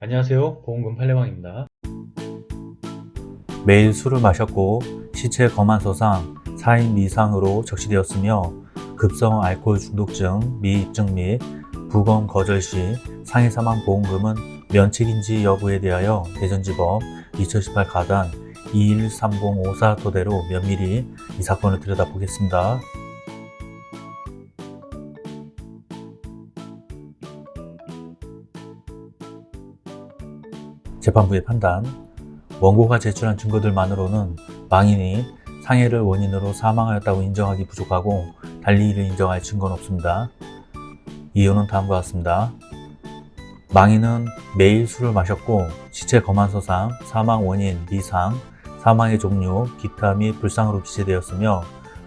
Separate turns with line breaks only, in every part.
안녕하세요 보험금 팔례방입니다
매일 술을 마셨고 시체 검안 소상 4인 미상으로 적시되었으며 급성 알코올 중독증 미입증 및 부검 거절 시 상해 사망 보험금은 면책인지 여부에 대하여 대전지법 2018 가단 213054 토대로 면밀히 이 사건을 들여다보겠습니다. 재판부의 판단 원고가 제출한 증거들만으로는 망인이 상해를 원인으로 사망하였다고 인정하기 부족하고 달리 이를 인정할 증거는 없습니다. 이유는 다음과 같습니다. 망인은 매일 술을 마셨고 시체 검안서상 사망 원인, 미상, 사망의 종류, 기타 및 불상으로 기재되었으며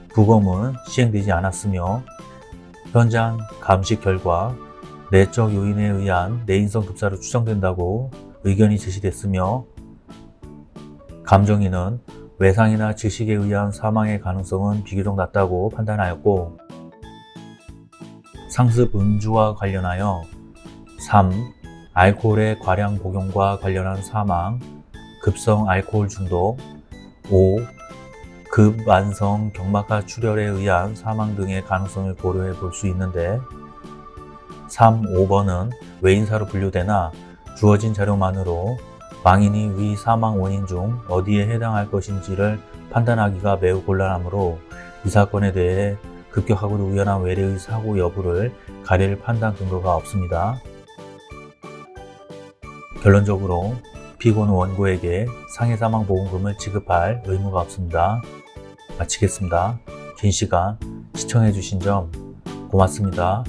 부검은 시행되지 않았으며 현장 감식 결과 내적 요인에 의한 내인성 급사로 추정된다고 의견이 제시됐으며 감정인은 외상이나 질식에 의한 사망의 가능성은 비교적 낮다고 판단하였고 상습 음주와 관련하여 3. 알코올의 과량 복용과 관련한 사망, 급성 알코올 중독 5. 급만성 경막하 출혈에 의한 사망 등의 가능성을 고려해 볼 수 있는데 3, 5번은 외인사로 분류되나 주어진 자료만으로 망인이 위 사망 원인 중 어디에 해당할 것인지를 판단하기가 매우 곤란하므로 이 사건에 대해 급격하고도 우연한 외래의 사고 여부를 가릴 판단 근거가 없습니다. 결론적으로 피고는 원고에게 상해사망보험금을 지급할 의무가 없습니다. 마치겠습니다. 긴 시간 시청해주신 점 고맙습니다.